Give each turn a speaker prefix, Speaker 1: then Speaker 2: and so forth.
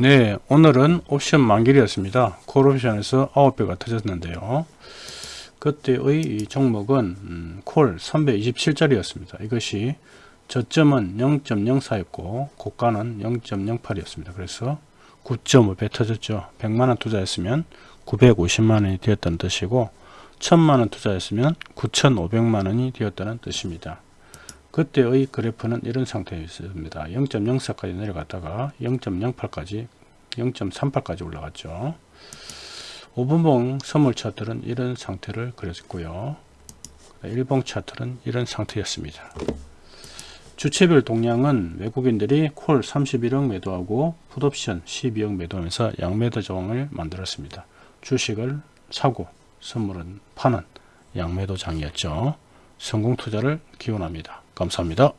Speaker 1: 네, 오늘은 옵션 만길이었습니다. 콜옵션에서 9배가 터졌는데요. 그때의 이 종목은 음, 콜 327짜리였습니다. 이것이 저점은 0.04였고 고가는 0.08이었습니다. 그래서 9.5배 터졌죠. 100만원 투자했으면 950만원이 되었다는 뜻이고 1000만원 투자했으면 9500만원이 되었다는 뜻입니다. 그때의 그래프는 이런 상태였습니다. 0.04까지 내려갔다가 0.08까지 0.38까지 올라갔죠. 5분봉 선물 차트는 이런 상태를 그렸고요. 1봉 차트는 이런 상태였습니다. 주체별 동량은 외국인들이 콜 31억 매도하고 풋옵션 12억 매도하면서 양매도 조항을 만들었습니다. 주식을 사고 선물은 파는 양매도 장이었죠. 성공 투자를 기원합니다. 감사합니다.